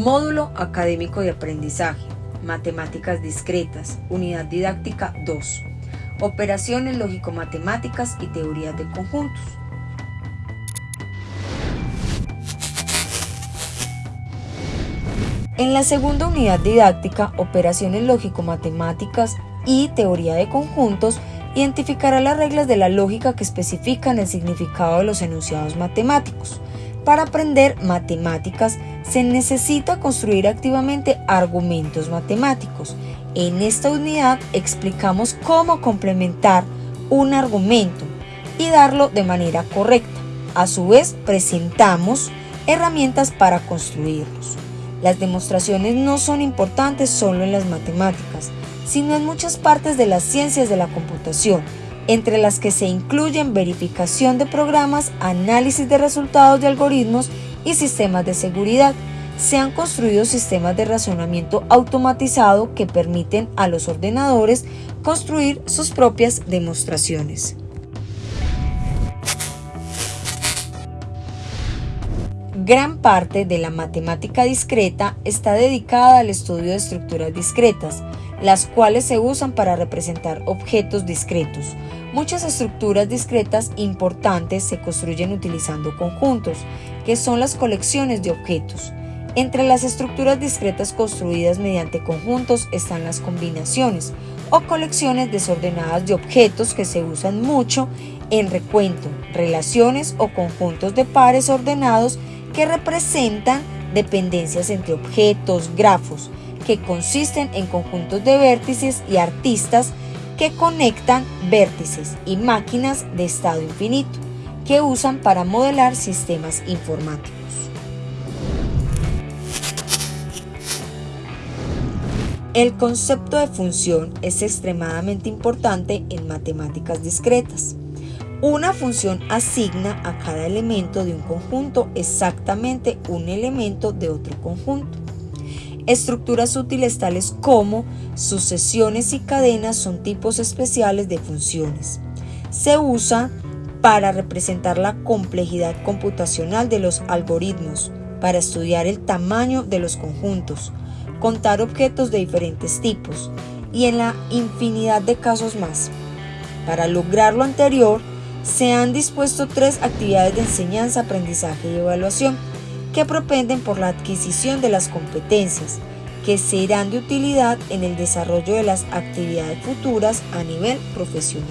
Módulo académico de aprendizaje. Matemáticas discretas. Unidad didáctica 2. Operaciones lógico-matemáticas y teorías de conjuntos. En la segunda unidad didáctica, operaciones lógico-matemáticas y teoría de conjuntos, identificará las reglas de la lógica que especifican el significado de los enunciados matemáticos. Para aprender matemáticas se necesita construir activamente argumentos matemáticos. En esta unidad explicamos cómo complementar un argumento y darlo de manera correcta. A su vez presentamos herramientas para construirlos. Las demostraciones no son importantes solo en las matemáticas, sino en muchas partes de las ciencias de la computación, entre las que se incluyen verificación de programas, análisis de resultados de algoritmos y sistemas de seguridad. Se han construido sistemas de razonamiento automatizado que permiten a los ordenadores construir sus propias demostraciones. Gran parte de la matemática discreta está dedicada al estudio de estructuras discretas, las cuales se usan para representar objetos discretos. Muchas estructuras discretas importantes se construyen utilizando conjuntos, que son las colecciones de objetos. Entre las estructuras discretas construidas mediante conjuntos están las combinaciones o colecciones desordenadas de objetos que se usan mucho en recuento, relaciones o conjuntos de pares ordenados que representan dependencias entre objetos, grafos, que consisten en conjuntos de vértices y artistas que conectan vértices y máquinas de estado infinito, que usan para modelar sistemas informáticos. El concepto de función es extremadamente importante en matemáticas discretas. Una función asigna a cada elemento de un conjunto exactamente un elemento de otro conjunto. Estructuras útiles tales como sucesiones y cadenas son tipos especiales de funciones. Se usa para representar la complejidad computacional de los algoritmos, para estudiar el tamaño de los conjuntos, contar objetos de diferentes tipos y en la infinidad de casos más. Para lograr lo anterior, se han dispuesto tres actividades de enseñanza, aprendizaje y evaluación que propenden por la adquisición de las competencias que serán de utilidad en el desarrollo de las actividades futuras a nivel profesional.